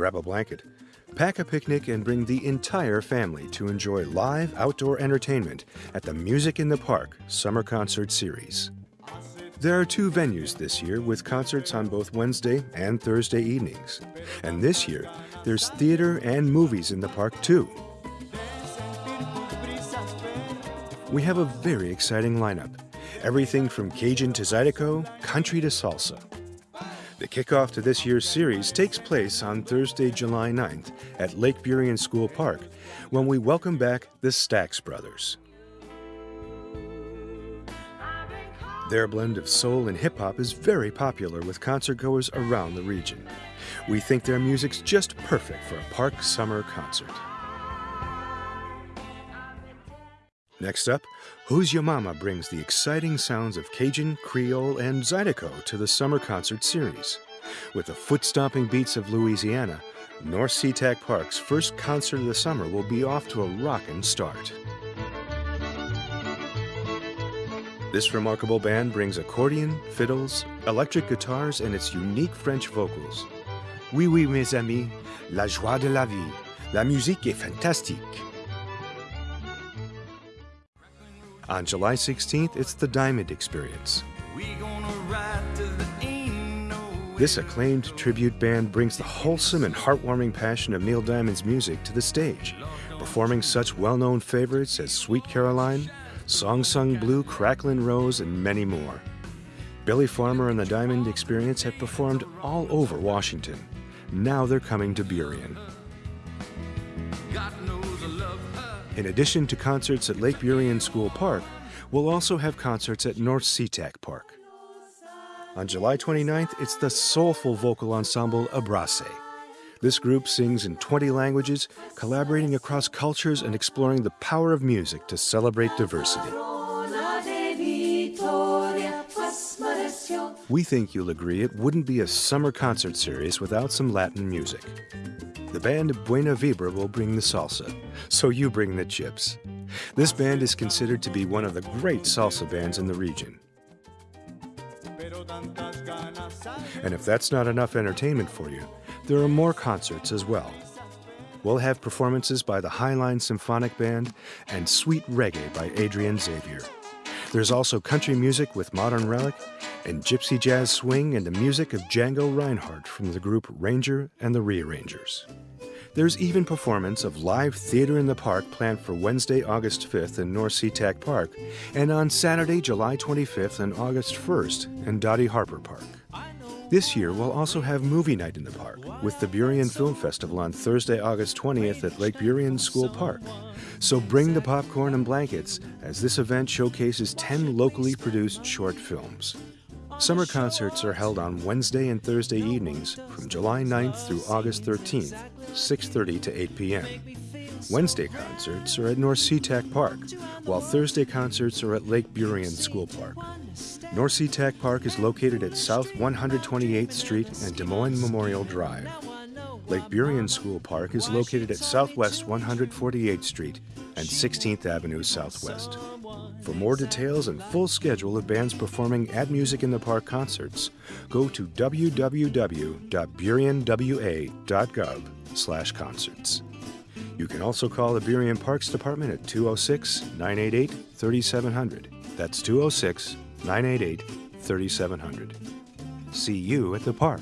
grab a blanket, pack a picnic, and bring the entire family to enjoy live outdoor entertainment at the Music in the Park Summer Concert Series. There are two venues this year with concerts on both Wednesday and Thursday evenings. And this year, there's theater and movies in the park too. We have a very exciting lineup. Everything from Cajun to Zydeco, country to salsa. The kickoff to this year's series takes place on Thursday, July 9th at Lake Burien School Park when we welcome back the Stax Brothers. Their blend of soul and hip hop is very popular with concertgoers around the region. We think their music's just perfect for a park summer concert. Next up, Who's Your Mama brings the exciting sounds of Cajun, Creole, and Zydeco to the summer concert series. With the foot-stomping beats of Louisiana, North SeaTac Park's first concert of the summer will be off to a rockin' start. This remarkable band brings accordion, fiddles, electric guitars, and its unique French vocals. Oui, oui, mes amis, la joie de la vie. La musique est fantastique. On July 16th, it's the Diamond Experience. This acclaimed tribute band brings the wholesome and heartwarming passion of Neil Diamond's music to the stage, performing such well-known favorites as Sweet Caroline, Song Sung Blue, Cracklin' Rose, and many more. Billy Farmer and the Diamond Experience have performed all over Washington. Now they're coming to Burien. In addition to concerts at Lake Burien School Park, we'll also have concerts at North SeaTac Park. On July 29th, it's the soulful vocal ensemble Abrace. This group sings in 20 languages, collaborating across cultures and exploring the power of music to celebrate diversity. We think you'll agree it wouldn't be a summer concert series without some Latin music. The band Buena Vibra will bring the salsa, so you bring the chips. This band is considered to be one of the great salsa bands in the region. And if that's not enough entertainment for you, there are more concerts as well. We'll have performances by the Highline Symphonic Band and Sweet Reggae by Adrian Xavier. There's also country music with Modern Relic and gypsy jazz swing and the music of Django Reinhardt from the group Ranger and the Rearrangers. There's even performance of live theater in the park planned for Wednesday, August 5th in North SeaTac Park and on Saturday, July 25th and August 1st in Dottie Harper Park. This year, we'll also have movie night in the park with the Burien Film Festival on Thursday, August 20th at Lake Burien School Park. So bring the popcorn and blankets as this event showcases 10 locally produced short films. Summer concerts are held on Wednesday and Thursday evenings from July 9th through August 13th, 6.30 to 8 p.m. Wednesday concerts are at North SeaTac Park, while Thursday concerts are at Lake Burien School Park. North SeaTac Park is located at South 128th Street and Des Moines Memorial Drive. Lake Burien School Park is located at Southwest 148th Street and 16th Avenue Southwest. For more details and full schedule of bands performing at Music in the Park concerts, go to www.burienwa.gov slash concerts. You can also call the Burien Parks Department at 206-988-3700. That's 206 988 3700. See you at the park.